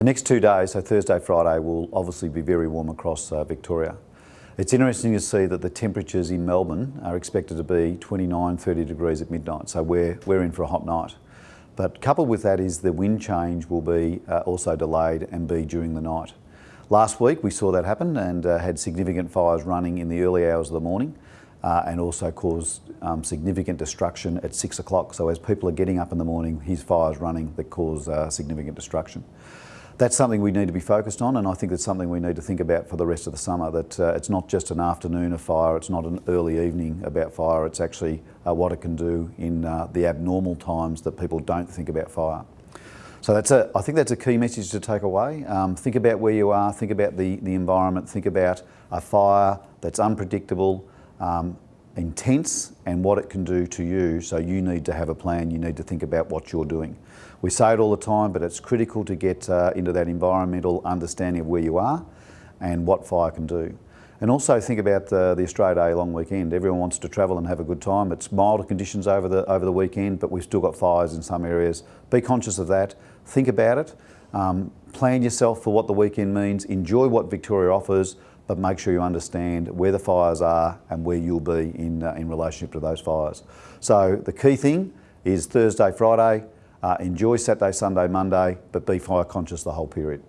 The next two days, so Thursday, Friday, will obviously be very warm across uh, Victoria. It's interesting to see that the temperatures in Melbourne are expected to be 29, 30 degrees at midnight, so we're, we're in for a hot night. But coupled with that is the wind change will be uh, also delayed and be during the night. Last week we saw that happen and uh, had significant fires running in the early hours of the morning uh, and also caused um, significant destruction at six o'clock. So as people are getting up in the morning, his fires running that cause uh, significant destruction. That's something we need to be focused on and I think it's something we need to think about for the rest of the summer, that uh, it's not just an afternoon of fire, it's not an early evening about fire, it's actually uh, what it can do in uh, the abnormal times that people don't think about fire. So that's a, I think that's a key message to take away. Um, think about where you are, think about the, the environment, think about a fire that's unpredictable, um, intense and what it can do to you. So you need to have a plan, you need to think about what you're doing. We say it all the time, but it's critical to get uh, into that environmental understanding of where you are and what fire can do. And also think about the, the Australia Day long weekend. Everyone wants to travel and have a good time. It's milder conditions over the, over the weekend, but we've still got fires in some areas. Be conscious of that. Think about it. Um, plan yourself for what the weekend means. Enjoy what Victoria offers, but make sure you understand where the fires are and where you'll be in, uh, in relationship to those fires. So the key thing is Thursday, Friday, uh, enjoy Saturday, Sunday, Monday, but be fire conscious the whole period.